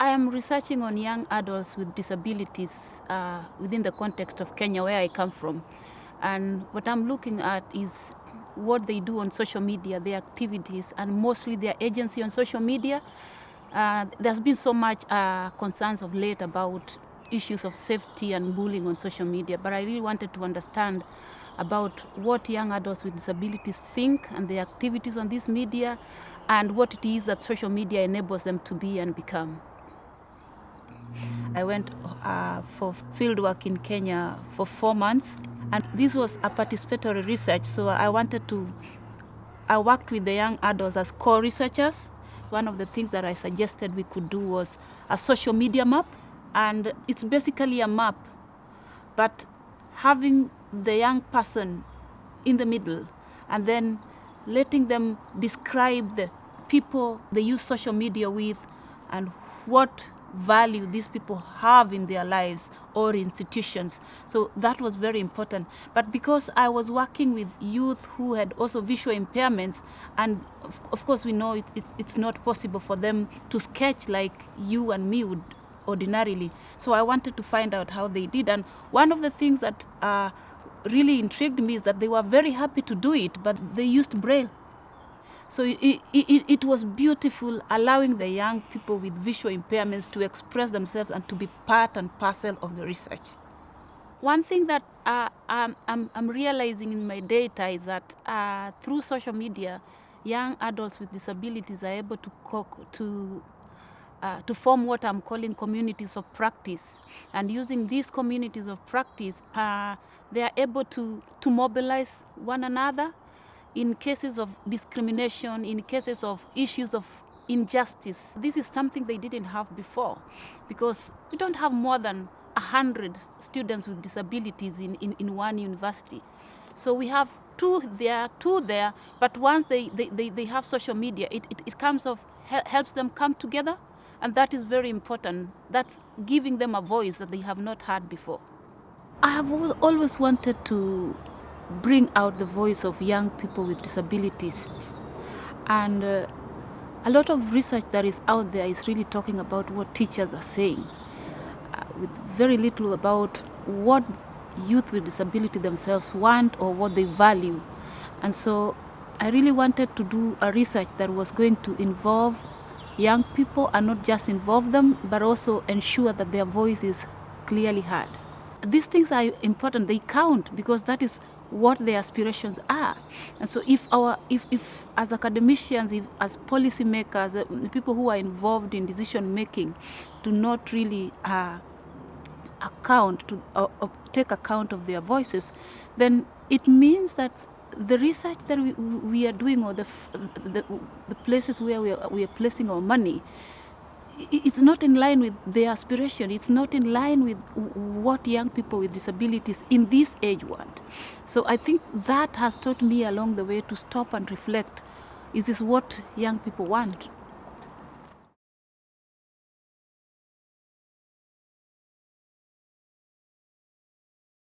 I am researching on young adults with disabilities uh, within the context of Kenya, where I come from. And what I'm looking at is what they do on social media, their activities, and mostly their agency on social media. Uh, there's been so much uh, concerns of late about issues of safety and bullying on social media, but I really wanted to understand about what young adults with disabilities think and their activities on this media and what it is that social media enables them to be and become. I went uh, for field work in Kenya for four months, and this was a participatory research. So I wanted to, I worked with the young adults as co-researchers. One of the things that I suggested we could do was a social media map, and it's basically a map, but having the young person in the middle, and then letting them describe the people they use social media with and what value these people have in their lives or institutions. So that was very important. But because I was working with youth who had also visual impairments, and of, of course we know it, it's, it's not possible for them to sketch like you and me would ordinarily. So I wanted to find out how they did. And one of the things that uh, really intrigued me is that they were very happy to do it, but they used Braille. So it, it, it, was beautiful, allowing the young people with visual impairments to express themselves and to be part and parcel of the research. One thing that uh, I'm, I'm, realizing in my data is that uh, through social media, young adults with disabilities are able to, to, uh, to form what I'm calling communities of practice. And using these communities of practice, uh, they are able to, to mobilize one another in cases of discrimination, in cases of issues of injustice. This is something they didn't have before because we don't have more than 100 students with disabilities in, in, in one university. So we have two there, two there, but once they, they, they, they have social media, it, it, it comes of, helps them come together, and that is very important. That's giving them a voice that they have not had before. I have always wanted to bring out the voice of young people with disabilities. And uh, a lot of research that is out there is really talking about what teachers are saying, uh, with very little about what youth with disability themselves want or what they value. And so I really wanted to do a research that was going to involve young people and not just involve them, but also ensure that their voice is clearly heard. These things are important, they count because that is what their aspirations are. And so if our, if, if as academicians, if as policymakers, uh, people who are involved in decision making do not really uh, account, to uh, take account of their voices, then it means that the research that we, we are doing or the, the, the places where we are, we are placing our money it's not in line with their aspiration. It's not in line with what young people with disabilities in this age want. So I think that has taught me along the way to stop and reflect. Is this what young people want?